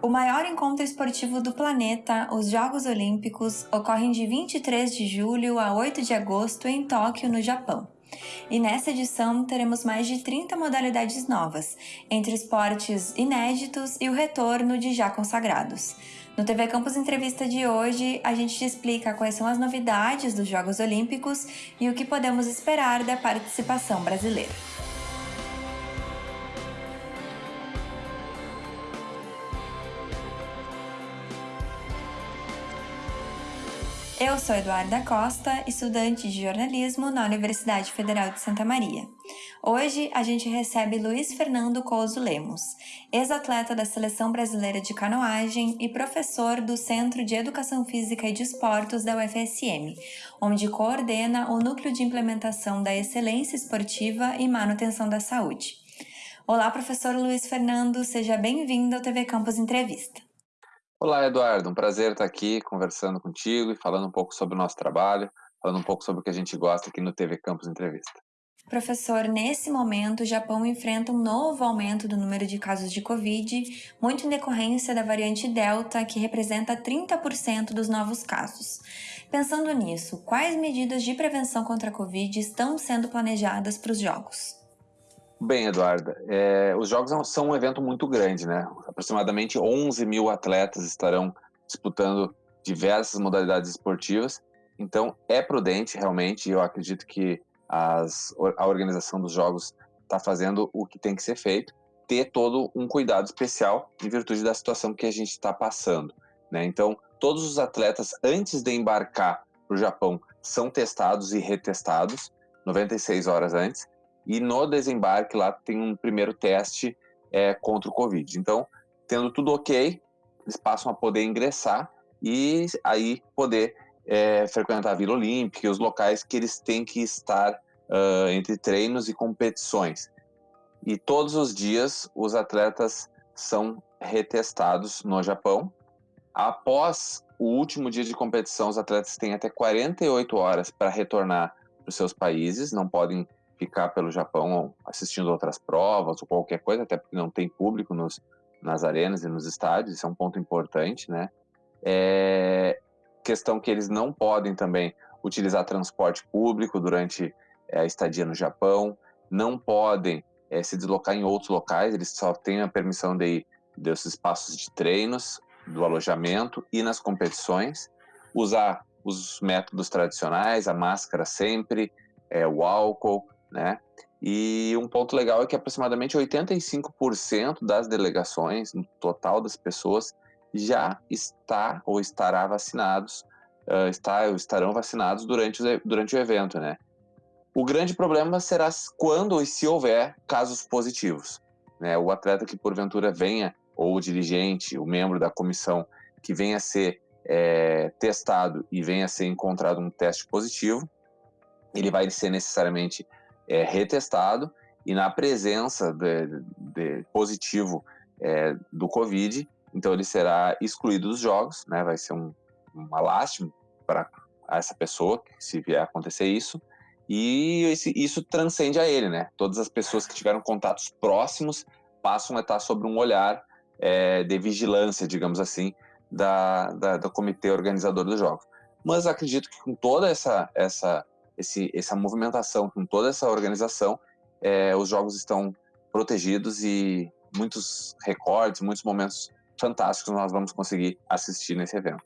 O maior encontro esportivo do planeta, os Jogos Olímpicos, ocorrem de 23 de julho a 8 de agosto em Tóquio, no Japão. E nessa edição teremos mais de 30 modalidades novas, entre esportes inéditos e o retorno de já consagrados. No TV Campus Entrevista de hoje, a gente te explica quais são as novidades dos Jogos Olímpicos e o que podemos esperar da participação brasileira. Eu sou Eduarda Costa, estudante de jornalismo na Universidade Federal de Santa Maria. Hoje a gente recebe Luiz Fernando Couso Lemos, ex-atleta da Seleção Brasileira de Canoagem e professor do Centro de Educação Física e de da UFSM, onde coordena o Núcleo de Implementação da Excelência Esportiva e Manutenção da Saúde. Olá, professor Luiz Fernando, seja bem-vindo ao TV Campus Entrevista. Olá, Eduardo. Um prazer estar aqui conversando contigo e falando um pouco sobre o nosso trabalho, falando um pouco sobre o que a gente gosta aqui no TV Campus Entrevista. Professor, nesse momento o Japão enfrenta um novo aumento do número de casos de Covid, muito em decorrência da variante Delta, que representa 30% dos novos casos. Pensando nisso, quais medidas de prevenção contra a Covid estão sendo planejadas para os Jogos? Bem, Eduarda, é, os Jogos são um evento muito grande, né? Aproximadamente 11 mil atletas estarão disputando diversas modalidades esportivas, então é prudente realmente, eu acredito que as, a organização dos Jogos está fazendo o que tem que ser feito, ter todo um cuidado especial em virtude da situação que a gente está passando, né? Então, todos os atletas, antes de embarcar para o Japão, são testados e retestados 96 horas antes, e no desembarque lá tem um primeiro teste é, contra o Covid. Então, tendo tudo ok, eles passam a poder ingressar e aí poder é, frequentar a Vila Olímpica e os locais que eles têm que estar uh, entre treinos e competições. E todos os dias os atletas são retestados no Japão. Após o último dia de competição, os atletas têm até 48 horas para retornar para os seus países, não podem ficar pelo Japão assistindo outras provas ou qualquer coisa, até porque não tem público nos, nas arenas e nos estádios, isso é um ponto importante, né? É, questão que eles não podem também utilizar transporte público durante é, a estadia no Japão, não podem é, se deslocar em outros locais, eles só têm a permissão de ir desses espaços de treinos, do alojamento e nas competições, usar os métodos tradicionais, a máscara sempre, é, o álcool, né? E um ponto legal é que aproximadamente 85% das delegações, no total das pessoas, já está ou estará vacinados, uh, está ou estarão vacinados durante, durante o evento, né? O grande problema será quando e se houver casos positivos. Né? O atleta que porventura venha, ou o dirigente, o membro da comissão que venha a ser é, testado e venha a ser encontrado um teste positivo, ele vai ser necessariamente é, retestado e na presença de, de positivo é, do Covid, então ele será excluído dos jogos, né? Vai ser um, uma lástima para essa pessoa se vier acontecer isso. E esse, isso transcende a ele, né? Todas as pessoas que tiveram contatos próximos passam a estar sob um olhar é, de vigilância, digamos assim, da, da, do comitê organizador dos jogos. Mas acredito que com toda essa, essa esse, essa movimentação, com toda essa organização, é, os jogos estão protegidos e muitos recordes, muitos momentos fantásticos nós vamos conseguir assistir nesse evento.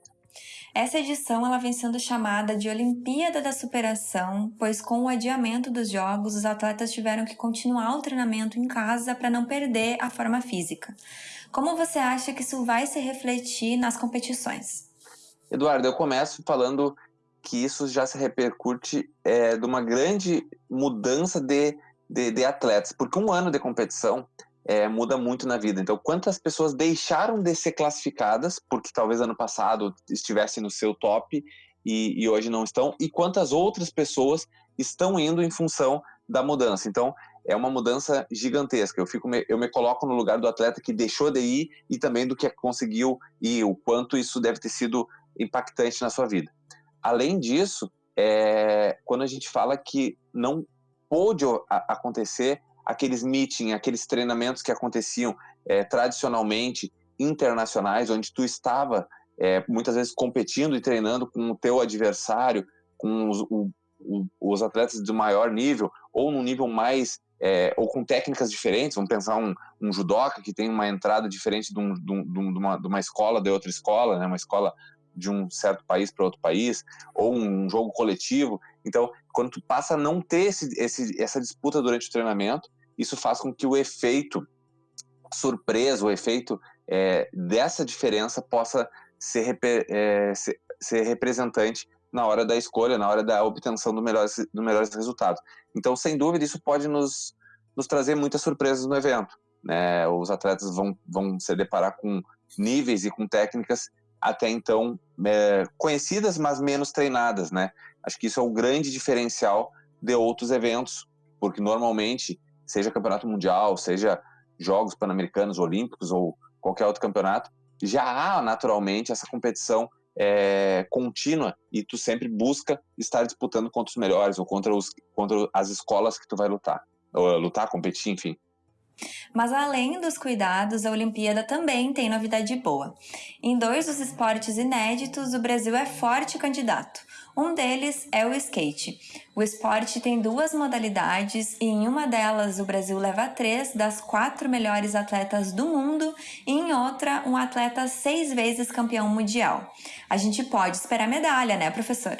Essa edição ela vem sendo chamada de Olimpíada da Superação, pois com o adiamento dos jogos, os atletas tiveram que continuar o treinamento em casa para não perder a forma física. Como você acha que isso vai se refletir nas competições? Eduardo, eu começo falando que isso já se repercute é, de uma grande mudança de, de, de, atletas, porque um ano de competição é, muda muito na vida. Então, quantas pessoas deixaram de ser classificadas, porque talvez ano passado estivessem no seu top e, e hoje não estão, e quantas outras pessoas estão indo em função da mudança. Então, é uma mudança gigantesca. Eu, fico, eu me coloco no lugar do atleta que deixou de ir e também do que conseguiu ir, o quanto isso deve ter sido impactante na sua vida. Além disso, é, quando a gente fala que não pôde acontecer aqueles meetings, aqueles treinamentos que aconteciam é, tradicionalmente internacionais, onde tu estava é, muitas vezes competindo e treinando com o teu adversário, com os, o, o, os atletas de maior nível, ou num nível mais é, ou com técnicas diferentes, vamos pensar um, um judoca que tem uma entrada diferente de, um, de, um, de, uma, de uma escola de outra escola, né, uma escola de um certo país para outro país, ou um jogo coletivo. Então, quando tu passa a não ter esse, esse, essa disputa durante o treinamento, isso faz com que o efeito surpresa, o efeito é, dessa diferença possa ser, é, ser, ser, representante na hora da escolha, na hora da obtenção do melhores, do melhores resultados. Então, sem dúvida, isso pode nos, nos trazer muitas surpresas no evento. Né? Os atletas vão, vão se deparar com níveis e com técnicas até então é, conhecidas, mas menos treinadas, né? Acho que isso é o grande diferencial de outros eventos, porque normalmente, seja campeonato mundial, seja jogos pan-americanos, olímpicos ou qualquer outro campeonato, já há naturalmente essa competição é, contínua e tu sempre busca estar disputando contra os melhores ou contra, os, contra as escolas que tu vai lutar, ou lutar, competir, enfim. Mas além dos cuidados, a Olimpíada também tem novidade boa. Em dois dos esportes inéditos, o Brasil é forte candidato. Um deles é o skate. O esporte tem duas modalidades e em uma delas o Brasil leva três das quatro melhores atletas do mundo e em outra um atleta seis vezes campeão mundial. A gente pode esperar medalha, né, professor?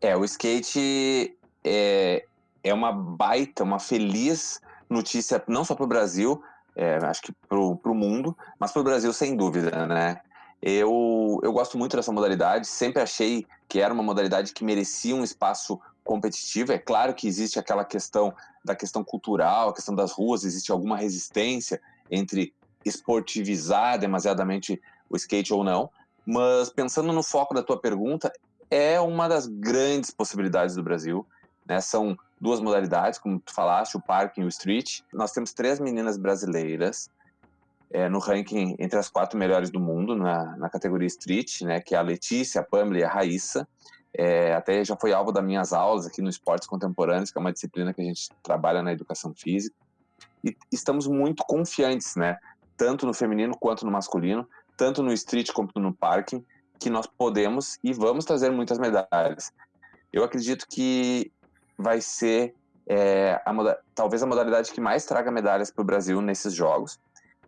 É, o skate é, é uma baita, uma feliz notícia não só para o Brasil, é, acho que para o mundo, mas para o Brasil sem dúvida, né? Eu, eu gosto muito dessa modalidade, sempre achei que era uma modalidade que merecia um espaço competitivo. É claro que existe aquela questão da questão cultural, a questão das ruas, existe alguma resistência entre esportivizar demasiadamente o skate ou não, mas pensando no foco da tua pergunta, é uma das grandes possibilidades do Brasil. Né? São duas modalidades, como tu falaste, o parking e o street. Nós temos três meninas brasileiras é, no ranking entre as quatro melhores do mundo na, na categoria street, né? Que é a Letícia, a Pamela e a Raíssa. É, até já foi alvo das minhas aulas aqui no Esportes Contemporâneos, que é uma disciplina que a gente trabalha na educação física. E estamos muito confiantes, né? Tanto no feminino quanto no masculino, tanto no street quanto no parking, que nós podemos e vamos trazer muitas medalhas. Eu acredito que vai ser é, a, talvez a modalidade que mais traga medalhas para o Brasil nesses jogos.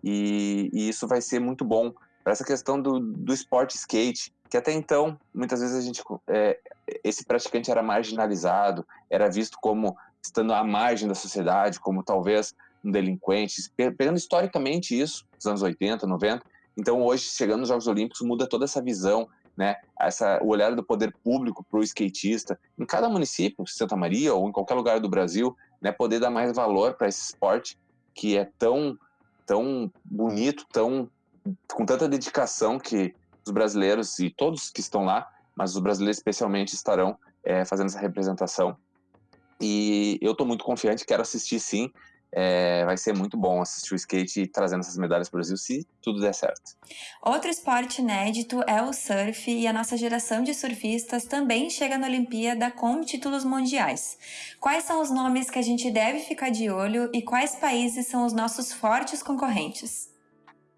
E, e, isso vai ser muito bom para essa questão do, do esporte skate, que até então, muitas vezes a gente, é, esse praticante era marginalizado, era visto como estando à margem da sociedade, como talvez um delinquente, pegando historicamente isso, nos anos 80, 90. Então, hoje, chegando nos Jogos Olímpicos, muda toda essa visão né, essa, o olhar do poder público para o skatista, em cada município, Santa Maria ou em qualquer lugar do Brasil, né, poder dar mais valor para esse esporte que é tão, tão bonito, tão com tanta dedicação que os brasileiros e todos que estão lá, mas os brasileiros especialmente estarão é, fazendo essa representação. E eu estou muito confiante, quero assistir sim. É, vai ser muito bom assistir o skate trazendo essas medalhas para o Brasil, se tudo der certo. Outro esporte inédito é o surf, e a nossa geração de surfistas também chega na Olimpíada com títulos mundiais. Quais são os nomes que a gente deve ficar de olho e quais países são os nossos fortes concorrentes?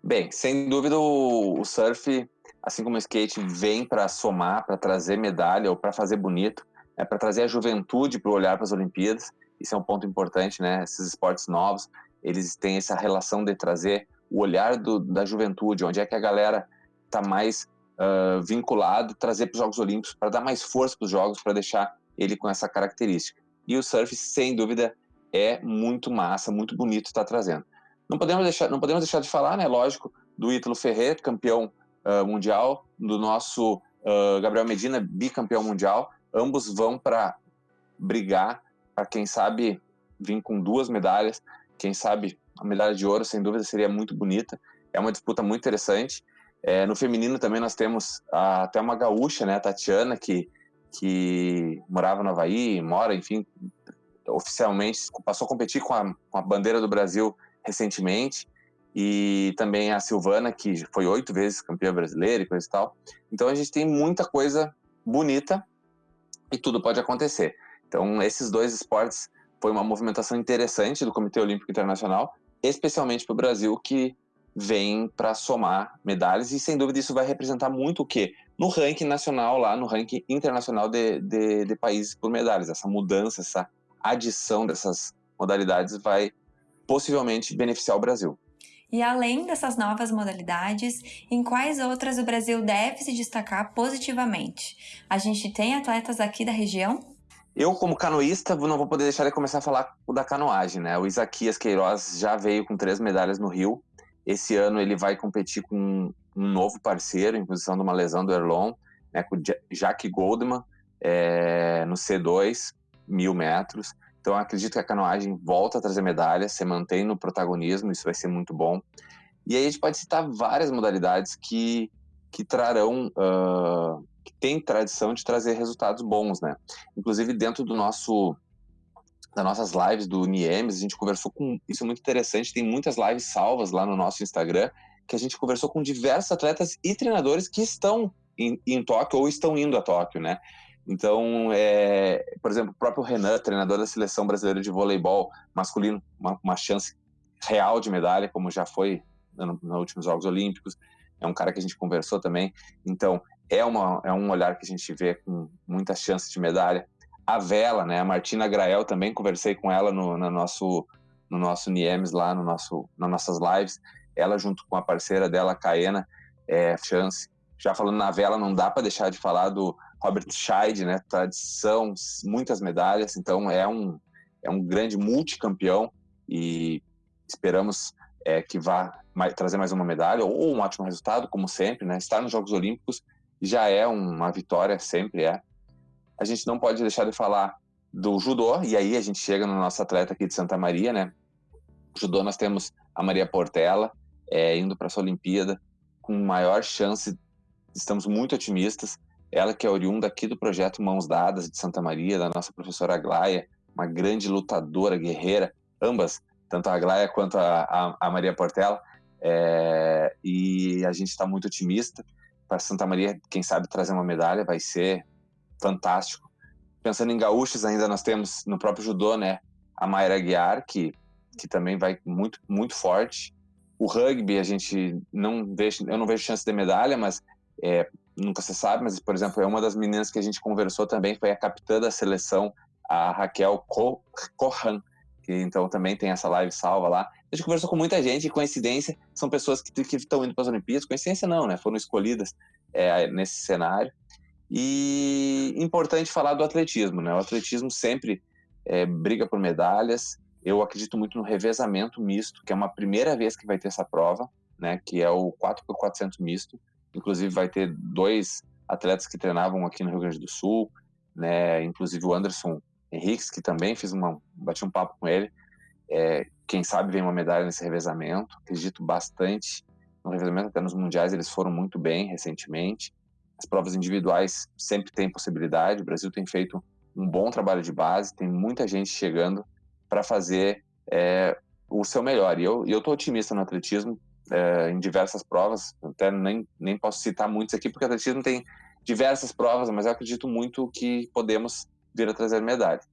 Bem, sem dúvida o, o surf, assim como o skate, vem para somar, para trazer medalha ou para fazer bonito, é para trazer a juventude para olhar para as Olimpíadas. Isso é um ponto importante, né? Esses esportes novos, eles têm essa relação de trazer o olhar do, da juventude, onde é que a galera está mais uh, vinculado, trazer para os Jogos Olímpicos, para dar mais força para os Jogos, para deixar ele com essa característica. E o surf, sem dúvida, é muito massa, muito bonito estar tá trazendo. Não podemos deixar, não podemos deixar de falar, né? Lógico, do Ítalo Ferreira, campeão uh, mundial, do nosso uh, Gabriel Medina, bicampeão mundial. Ambos vão para brigar para quem sabe vir com duas medalhas, quem sabe a medalha de ouro, sem dúvida, seria muito bonita. É uma disputa muito interessante. É, no feminino também nós temos a, até uma gaúcha, né, a Tatiana, que, que morava no Havaí, mora, enfim, oficialmente, passou a competir com a, com a bandeira do Brasil recentemente. E também a Silvana, que foi oito vezes campeã brasileira e coisa e tal. Então a gente tem muita coisa bonita e tudo pode acontecer. Então, esses dois esportes foi uma movimentação interessante do Comitê Olímpico Internacional, especialmente para o Brasil, que vêm para somar medalhas e sem dúvida isso vai representar muito o quê? No ranking nacional lá, no ranking internacional de, de, de países por medalhas. Essa mudança, essa adição dessas modalidades vai possivelmente beneficiar o Brasil. E além dessas novas modalidades, em quais outras o Brasil deve se destacar positivamente? A gente tem atletas aqui da região? Eu, como canoísta, não vou poder deixar de começar a falar da canoagem, né? O Isaquias Queiroz já veio com três medalhas no Rio. Esse ano ele vai competir com um novo parceiro, em função de uma lesão do Erlon, né? Com o Jack Goldman, é, no C2, mil metros. Então, acredito que a canoagem volta a trazer medalhas, se mantém no protagonismo, isso vai ser muito bom. E aí a gente pode citar várias modalidades que, que trarão, uh, que têm tradição de trazer resultados bons, né? Inclusive, dentro do nosso das nossas lives do Niemes, a gente conversou com. Isso é muito interessante, tem muitas lives salvas lá no nosso Instagram, que a gente conversou com diversos atletas e treinadores que estão em, em Tóquio ou estão indo a Tóquio, né? Então, é, por exemplo, o próprio Renan, treinador da seleção brasileira de voleibol masculino, uma, uma chance real de medalha, como já foi nos no últimos Jogos Olímpicos. É um cara que a gente conversou também. Então, é, uma, é um olhar que a gente vê com muitas chances de medalha. A Vela, né? A Martina Grael também conversei com ela no, no nosso no nosso Niemes lá, no nosso, nas nossas lives. Ela junto com a parceira dela, Caena, é chance. Já falando na vela, não dá para deixar de falar do Robert Scheid, né? Tradição, muitas medalhas, então é um, é um grande multicampeão e esperamos é, que vá mais, trazer mais uma medalha ou um ótimo resultado, como sempre, né? Estar nos Jogos Olímpicos já é uma vitória, sempre é. A gente não pode deixar de falar do judô, e aí a gente chega no nosso atleta aqui de Santa Maria, né? judô nós temos a Maria Portela, é, indo para essa Olimpíada com maior chance, estamos muito otimistas, ela que é oriunda aqui do projeto Mãos Dadas de Santa Maria, da nossa professora Aglaia, uma grande lutadora, guerreira, ambas, tanto a Aglaia quanto a, a, a Maria Portela. É, e a gente está muito otimista para Santa Maria, quem sabe trazer uma medalha vai ser fantástico. Pensando em gaúchos, ainda nós temos no próprio judô, né, a Mayra Guiar, que, que também vai muito, muito forte. O rugby, a gente não vê, eu não vejo chance de medalha, mas é, nunca se sabe, mas, por exemplo, é uma das meninas que a gente conversou também, foi a capitã da seleção, a Raquel Corran, que então também tem essa live salva lá. A gente conversou com muita gente, e coincidência, são pessoas que, estão indo para as Olimpíadas, coincidência não, né? Foram escolhidas é, nesse cenário. E importante falar do atletismo, né? O atletismo sempre é, briga por medalhas. Eu acredito muito no revezamento misto, que é uma primeira vez que vai ter essa prova, né? Que é o 4x400 misto Inclusive vai ter dois atletas que treinavam aqui no Rio Grande do Sul, né? Inclusive o Anderson Henriques, que também fiz uma, bati um papo com ele. É, quem sabe vem uma medalha nesse revezamento. Acredito bastante no revezamento, até nos mundiais eles foram muito bem recentemente. As provas individuais sempre tem possibilidade. O Brasil tem feito um bom trabalho de base, tem muita gente chegando para fazer é, o seu melhor. E eu estou otimista no atletismo, é, em diversas provas, até nem, nem posso citar muitos aqui, porque o atletismo tem diversas provas, mas eu acredito muito que podemos vir a trazer medalhas.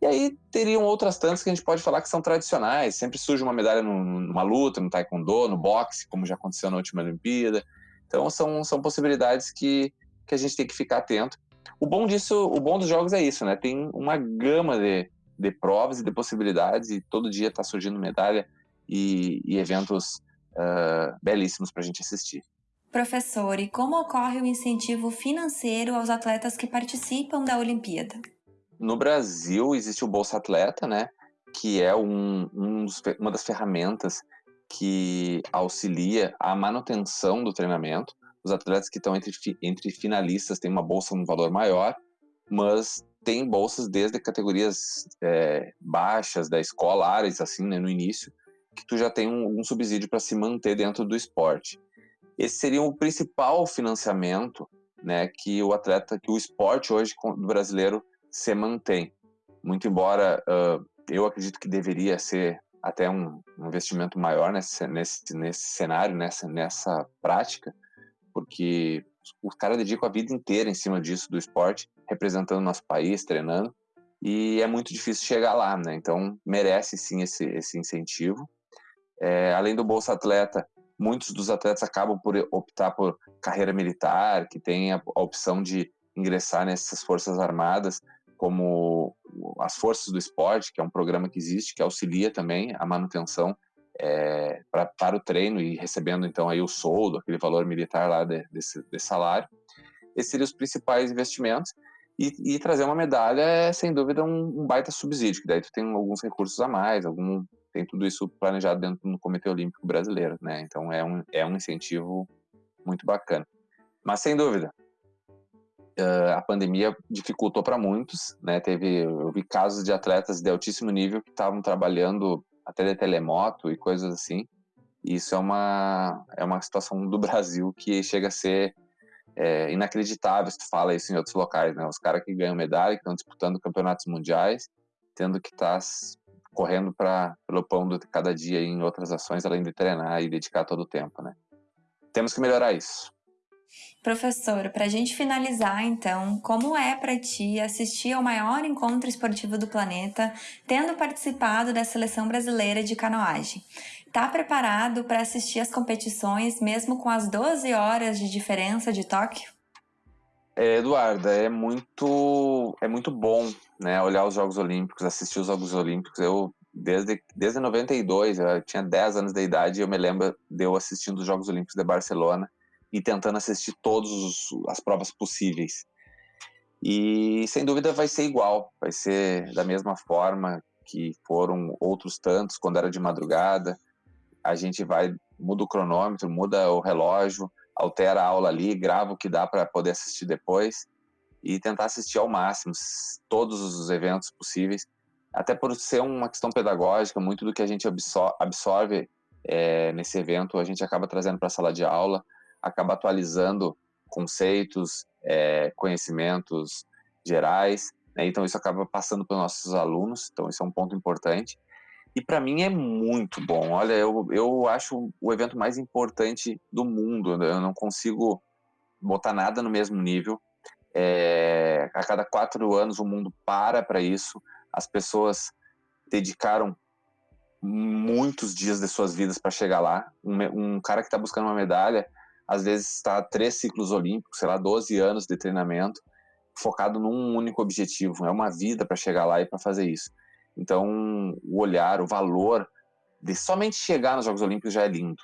E aí teriam outras tantas que a gente pode falar que são tradicionais, sempre surge uma medalha numa luta, no taekwondo, no boxe, como já aconteceu na última Olimpíada. Então são, são possibilidades que, que a gente tem que ficar atento. O bom disso, o bom dos jogos é isso, né? Tem uma gama de, de provas e de possibilidades e todo dia está surgindo medalha e, e eventos uh, belíssimos para a gente assistir. Professor, e como ocorre o incentivo financeiro aos atletas que participam da Olimpíada? No Brasil existe o Bolsa Atleta, né, que é um, um dos, uma das ferramentas que auxilia a manutenção do treinamento. Os atletas que estão entre, entre finalistas têm uma bolsa um valor maior, mas tem bolsas desde categorias é, baixas da escola, áreas assim, né, no início, que tu já tem um, um subsídio para se manter dentro do esporte. Esse seria o principal financiamento, né, que o atleta, que o esporte hoje do brasileiro se mantém. Muito embora uh, eu acredito que deveria ser até um, investimento maior nesse, nesse, nesse cenário, nessa, nessa prática, porque os caras dedicam a vida inteira em cima disso, do esporte, representando nosso país, treinando, e é muito difícil chegar lá, né? Então merece sim esse, esse incentivo. É, além do Bolsa Atleta, muitos dos atletas acabam por optar por carreira militar, que tem a, a opção de ingressar nessas forças armadas, como as forças do esporte, que é um programa que existe, que auxilia também a manutenção é, pra, para o treino e recebendo então aí o soldo, aquele valor militar lá de, desse, desse salário. Esses seriam os principais investimentos. E, e, trazer uma medalha é, sem dúvida, um, um, baita subsídio, que daí tu tem alguns recursos a mais, algum, tem tudo isso planejado dentro do Comitê Olímpico Brasileiro, né? Então é um, é um incentivo muito bacana. Mas, sem dúvida, uh, a pandemia dificultou para muitos, né? Teve, eu vi casos de atletas de altíssimo nível que estavam trabalhando até de telemoto e coisas assim. E isso é uma, é uma situação do Brasil que chega a ser é, inacreditável se tu fala isso em outros locais, né? Os caras que ganham medalha, que estão disputando campeonatos mundiais, tendo que estar tá correndo para pelo pão de cada dia em outras ações, além de treinar e dedicar todo o tempo, né? Temos que melhorar isso. Professor, para a gente finalizar, então, como é para ti assistir ao maior encontro esportivo do planeta, tendo participado da seleção brasileira de canoagem? Tá preparado para assistir as competições, mesmo com as 12 horas de diferença de Tóquio? É, Eduarda, é muito, é muito bom né, olhar os Jogos Olímpicos, assistir os Jogos Olímpicos. Eu, desde, desde 92, eu tinha 10 anos de idade eu me lembro de eu assistindo os Jogos Olímpicos de Barcelona e tentando assistir todas as provas possíveis. E sem dúvida vai ser igual, vai ser da mesma forma que foram outros tantos quando era de madrugada. A gente vai, muda o cronômetro, muda o relógio, altera a aula ali, grava o que dá para poder assistir depois e tentar assistir ao máximo todos os eventos possíveis. Até por ser uma questão pedagógica, muito do que a gente absorve é, nesse evento a gente acaba trazendo para a sala de aula acaba atualizando conceitos, é, conhecimentos gerais, né? então isso acaba passando para os nossos alunos, então isso é um ponto importante. E para mim é muito bom. Olha, eu, eu acho o evento mais importante do mundo. Eu não consigo botar nada no mesmo nível. É, a cada quatro anos o mundo para para isso. As pessoas dedicaram muitos dias de suas vidas para chegar lá. Um, um cara que está buscando uma medalha, às vezes está três ciclos olímpicos, sei lá, 12 anos de treinamento, focado num único objetivo. É uma vida para chegar lá e para fazer isso. Então, o olhar, o valor de somente chegar nos Jogos Olímpicos já é lindo.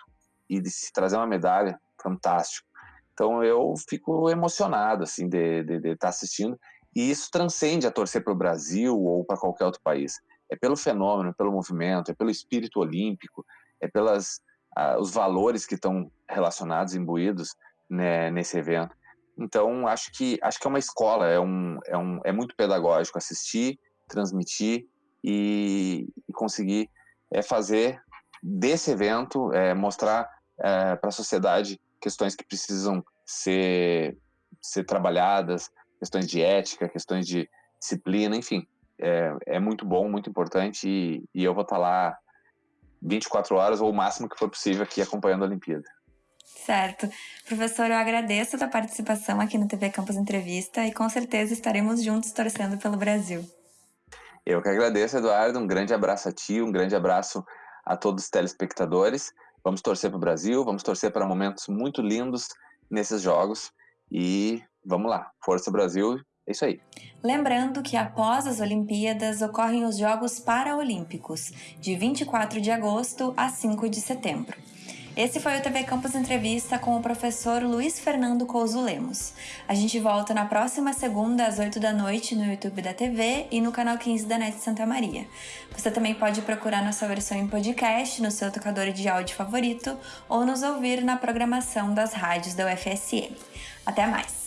E de se trazer uma medalha, fantástico. Então, eu fico emocionado, assim, de estar tá assistindo. E isso transcende a torcer para o Brasil ou para qualquer outro país. É pelo fenômeno, pelo movimento, é pelo espírito olímpico, é pelas uh, os valores que estão relacionados, imbuídos né, nesse evento. Então, acho que acho que é uma escola, é, um, é, um, é muito pedagógico assistir, transmitir e, e conseguir é, fazer desse evento, é, mostrar é, para a sociedade questões que precisam ser, ser trabalhadas, questões de ética, questões de disciplina, enfim. É, é muito bom, muito importante e, e eu vou estar tá lá 24 horas ou o máximo que for possível aqui acompanhando a Olimpíada. Certo. Professor, eu agradeço a tua participação aqui no TV Campus Entrevista e com certeza estaremos juntos torcendo pelo Brasil. Eu que agradeço, Eduardo. Um grande abraço a ti, um grande abraço a todos os telespectadores. Vamos torcer para o Brasil, vamos torcer para momentos muito lindos nesses jogos e vamos lá. Força Brasil é isso aí. Lembrando que após as Olimpíadas ocorrem os Jogos Paraolímpicos, de 24 de agosto a 5 de setembro. Esse foi o TV Campus Entrevista com o professor Luiz Fernando Couso Lemos. A gente volta na próxima segunda às 8 da noite no YouTube da TV e no canal 15 da NET Santa Maria. Você também pode procurar nossa versão em podcast no seu tocador de áudio favorito ou nos ouvir na programação das rádios da UFSM. Até mais!